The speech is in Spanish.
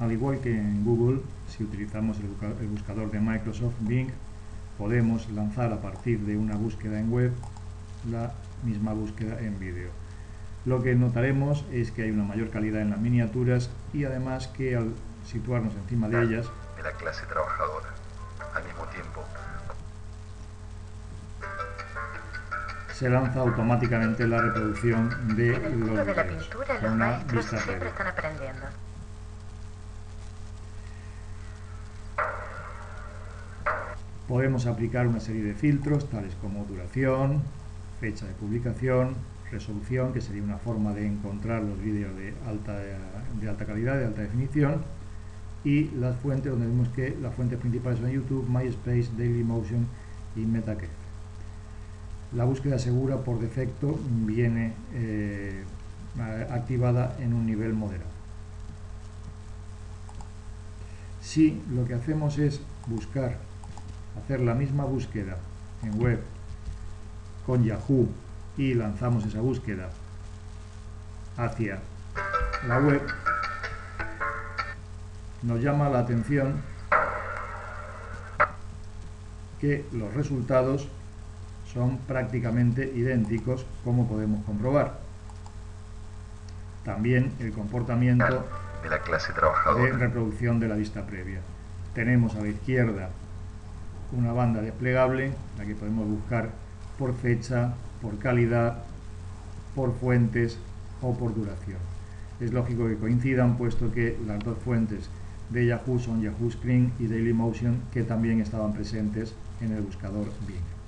Al igual que en Google, si utilizamos el buscador de Microsoft Bing, podemos lanzar a partir de una búsqueda en web la misma búsqueda en vídeo. Lo que notaremos es que hay una mayor calidad en las miniaturas y además que al situarnos encima de ellas de la clase trabajadora al mismo tiempo se lanza automáticamente la reproducción de los de la vídeos pintura, con los una maestros vista previa. Podemos aplicar una serie de filtros tales como duración, fecha de publicación, resolución, que sería una forma de encontrar los vídeos de alta, de alta calidad, de alta definición, y las fuentes, donde vemos que las fuentes principales son YouTube, MySpace, Dailymotion y Metacritic. La búsqueda segura por defecto viene eh, activada en un nivel moderado. Si lo que hacemos es buscar, hacer la misma búsqueda en web con Yahoo y lanzamos esa búsqueda hacia la web, nos llama la atención que los resultados son prácticamente idénticos como podemos comprobar. También el comportamiento de la clase de trabajadora reproducción de la vista previa. Tenemos a la izquierda una banda desplegable, la que podemos buscar por fecha, por calidad, por fuentes o por duración. Es lógico que coincidan, puesto que las dos fuentes de Yahoo son Yahoo Screen y Dailymotion, que también estaban presentes en el buscador Bing.